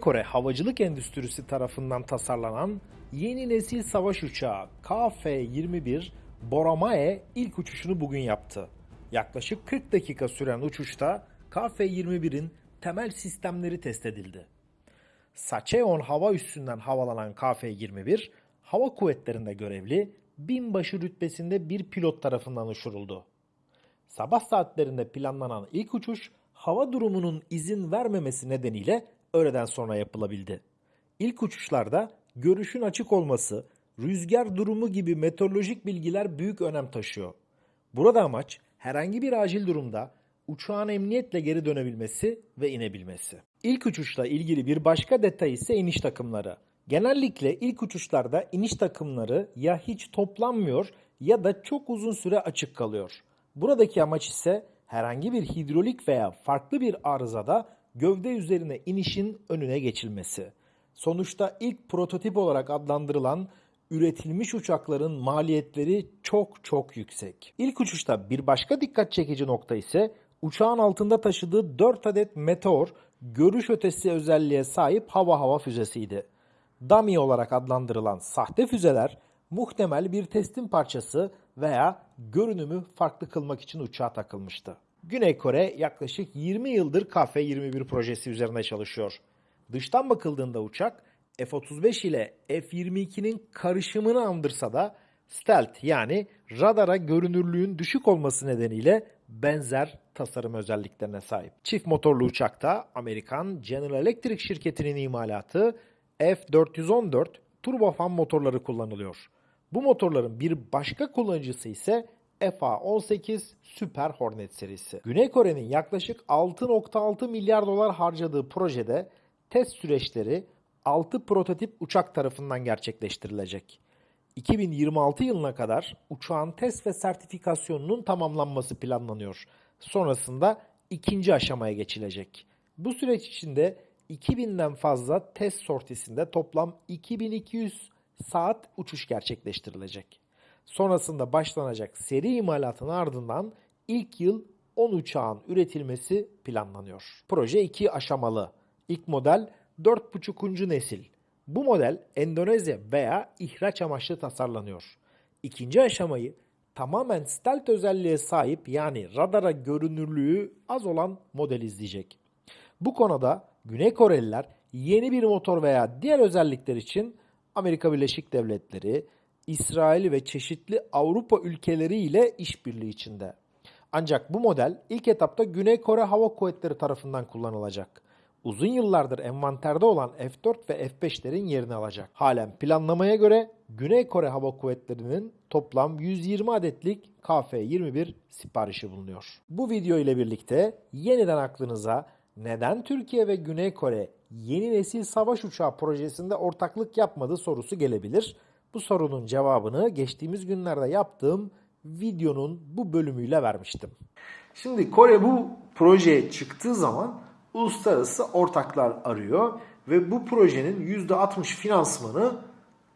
Kore havacılık endüstrisi tarafından tasarlanan yeni nesil savaş uçağı KF-21 Boramae ilk uçuşunu bugün yaptı. Yaklaşık 40 dakika süren uçuşta KF-21'in temel sistemleri test edildi. Sacheon hava üssünden havalanan KF-21, hava kuvvetlerinde görevli binbaşı rütbesinde bir pilot tarafından uçuruldu. Sabah saatlerinde planlanan ilk uçuş hava durumunun izin vermemesi nedeniyle öğleden sonra yapılabildi. İlk uçuşlarda görüşün açık olması, rüzgar durumu gibi meteorolojik bilgiler büyük önem taşıyor. Burada amaç herhangi bir acil durumda uçağın emniyetle geri dönebilmesi ve inebilmesi. İlk uçuşla ilgili bir başka detay ise iniş takımları. Genellikle ilk uçuşlarda iniş takımları ya hiç toplanmıyor ya da çok uzun süre açık kalıyor. Buradaki amaç ise herhangi bir hidrolik veya farklı bir arızada gövde üzerine inişin önüne geçilmesi. Sonuçta ilk prototip olarak adlandırılan üretilmiş uçakların maliyetleri çok çok yüksek. İlk uçuşta bir başka dikkat çekici nokta ise uçağın altında taşıdığı 4 adet meteor görüş ötesi özelliğe sahip hava hava füzesiydi. Dummy olarak adlandırılan sahte füzeler muhtemel bir testin parçası veya görünümü farklı kılmak için uçağa takılmıştı. Güney Kore yaklaşık 20 yıldır KF-21 projesi üzerinde çalışıyor. Dıştan bakıldığında uçak F-35 ile F-22'nin karışımını andırsa da stealth yani radara görünürlüğün düşük olması nedeniyle benzer tasarım özelliklerine sahip. Çift motorlu uçakta Amerikan General Electric şirketinin imalatı F-414 turbofan motorları kullanılıyor. Bu motorların bir başka kullanıcısı ise FA-18 Super Hornet serisi. Güney Kore'nin yaklaşık 6.6 milyar dolar harcadığı projede test süreçleri 6 prototip uçak tarafından gerçekleştirilecek. 2026 yılına kadar uçağın test ve sertifikasyonunun tamamlanması planlanıyor. Sonrasında ikinci aşamaya geçilecek. Bu süreç içinde 2000'den fazla test sortisinde toplam 2200 saat uçuş gerçekleştirilecek. Sonrasında başlanacak seri imalatın ardından ilk yıl 10 uçağın üretilmesi planlanıyor. Proje 2 aşamalı. İlk model 4.5. nesil. Bu model Endonezya veya ihraç amaçlı tasarlanıyor. İkinci aşamayı tamamen stealth özelliğe sahip yani radara görünürlüğü az olan model izleyecek. Bu konuda Güney Koreliler yeni bir motor veya diğer özellikler için Amerika Birleşik Devletleri, İsrail ve çeşitli Avrupa ülkeleri ile işbirliği içinde. Ancak bu model ilk etapta Güney Kore Hava Kuvvetleri tarafından kullanılacak. Uzun yıllardır envanterde olan F-4 ve F-5'lerin yerini alacak. Halen planlamaya göre Güney Kore Hava Kuvvetleri'nin toplam 120 adetlik KF-21 siparişi bulunuyor. Bu video ile birlikte yeniden aklınıza neden Türkiye ve Güney Kore yeni nesil savaş uçağı projesinde ortaklık yapmadı sorusu gelebilir. Bu sorunun cevabını geçtiğimiz günlerde yaptığım videonun bu bölümüyle vermiştim. Şimdi Kore bu projeye çıktığı zaman uluslararası ortaklar arıyor ve bu projenin %60 finansmanı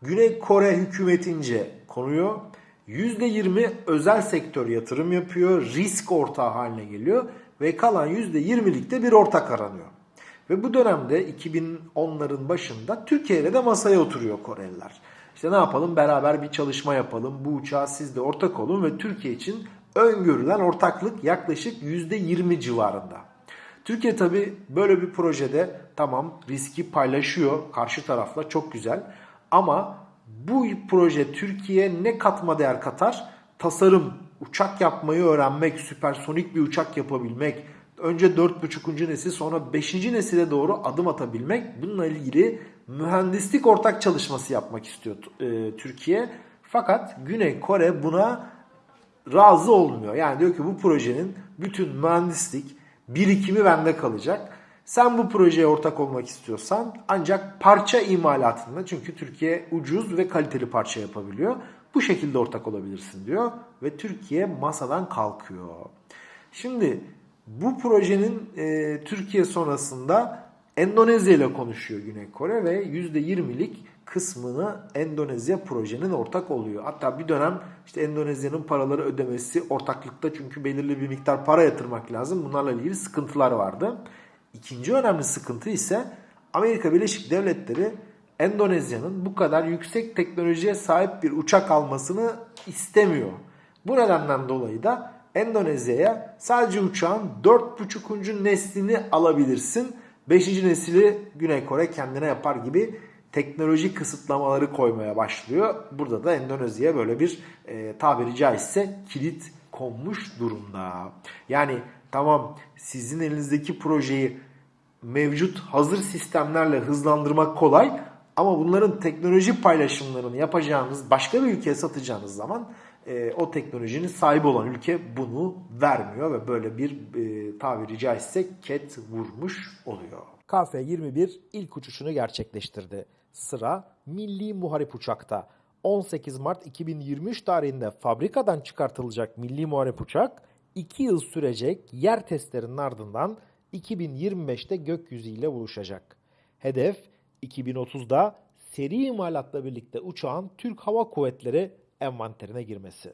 Güney Kore hükümetince konuyor. %20 özel sektör yatırım yapıyor, risk ortağı haline geliyor ve kalan %20'lik de bir ortak aranıyor. Ve bu dönemde 2010'ların başında Türkiye ile de masaya oturuyor Koreliler. İşte ne yapalım beraber bir çalışma yapalım. Bu uçağa siz de ortak olun ve Türkiye için öngörülen ortaklık yaklaşık %20 civarında. Türkiye tabi böyle bir projede tamam riski paylaşıyor karşı tarafla çok güzel. Ama bu proje Türkiye ne katma değer katar? Tasarım, uçak yapmayı öğrenmek, süpersonik bir uçak yapabilmek, önce 4.5. nesil sonra 5. nesile doğru adım atabilmek bununla ilgili mühendislik ortak çalışması yapmak istiyor e, Türkiye. Fakat Güney Kore buna razı olmuyor. Yani diyor ki bu projenin bütün mühendislik birikimi bende kalacak. Sen bu projeye ortak olmak istiyorsan ancak parça imalatında çünkü Türkiye ucuz ve kaliteli parça yapabiliyor. Bu şekilde ortak olabilirsin diyor ve Türkiye masadan kalkıyor. Şimdi bu projenin e, Türkiye sonrasında Endonezya ile konuşuyor Güney Kore ve %20'lik kısmını Endonezya projenin ortak oluyor. Hatta bir dönem işte Endonezya'nın paraları ödemesi ortaklıkta çünkü belirli bir miktar para yatırmak lazım. Bunlarla ilgili sıkıntılar vardı. İkinci önemli sıkıntı ise Amerika Birleşik Devletleri Endonezya'nın bu kadar yüksek teknolojiye sahip bir uçak almasını istemiyor. Bu nedenden dolayı da Endonezya'ya sadece uçağın 4.5. neslini alabilirsin. 5. nesili Güney Kore kendine yapar gibi teknoloji kısıtlamaları koymaya başlıyor. Burada da Endonezya'ya böyle bir e, tabiri caizse kilit konmuş durumda. Yani tamam sizin elinizdeki projeyi mevcut hazır sistemlerle hızlandırmak kolay ama bunların teknoloji paylaşımlarını yapacağınız başka bir ülkeye satacağınız zaman e, o teknolojinin sahibi olan ülke bunu vermiyor ve böyle bir e, tabiri caizse ket vurmuş oluyor. KF-21 ilk uçuşunu gerçekleştirdi. Sıra milli muharip uçakta. 18 Mart 2023 tarihinde fabrikadan çıkartılacak milli muharip uçak 2 yıl sürecek yer testlerinin ardından 2025'te gökyüzüyle buluşacak. Hedef 2030'da seri imalatla birlikte uçağın Türk Hava Kuvvetleri envanterine girmesi.